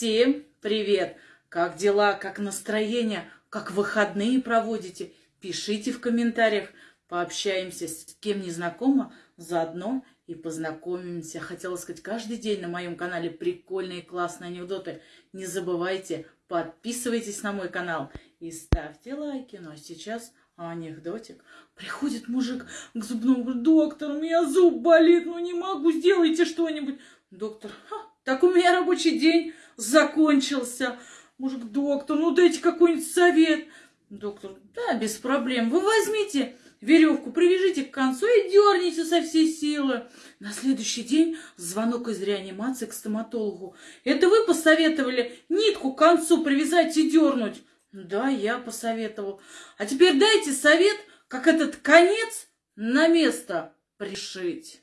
Всем привет! Как дела, как настроение, как выходные проводите? Пишите в комментариях, пообщаемся с кем не знакомо, заодно и познакомимся. Хотела сказать, каждый день на моем канале прикольные классные анекдоты. Не забывайте, подписывайтесь на мой канал и ставьте лайки. Ну а сейчас анекдотик. Приходит мужик к зубному, говорит, доктор, у меня зуб болит, ну не могу, сделайте что-нибудь. Доктор, так у меня рабочий день закончился. Мужик, доктор, ну дайте какой-нибудь совет. Доктор, да, без проблем. Вы возьмите веревку, привяжите к концу и дерните со всей силы. На следующий день звонок из реанимации к стоматологу. Это вы посоветовали нитку к концу привязать и дернуть? Да, я посоветовал. А теперь дайте совет, как этот конец на место пришить.